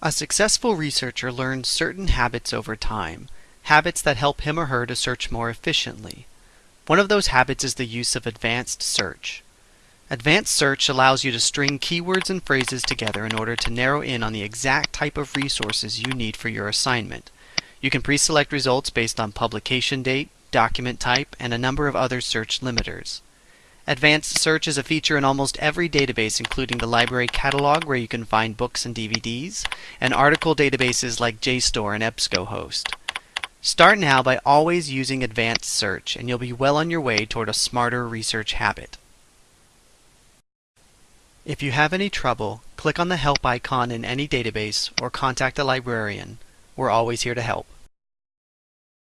A successful researcher learns certain habits over time, habits that help him or her to search more efficiently. One of those habits is the use of advanced search. Advanced search allows you to string keywords and phrases together in order to narrow in on the exact type of resources you need for your assignment. You can pre-select results based on publication date, document type, and a number of other search limiters. Advanced search is a feature in almost every database including the library catalog where you can find books and DVDs, and article databases like JSTOR and EBSCOhost. Start now by always using advanced search and you'll be well on your way toward a smarter research habit. If you have any trouble, click on the help icon in any database or contact a librarian. We're always here to help.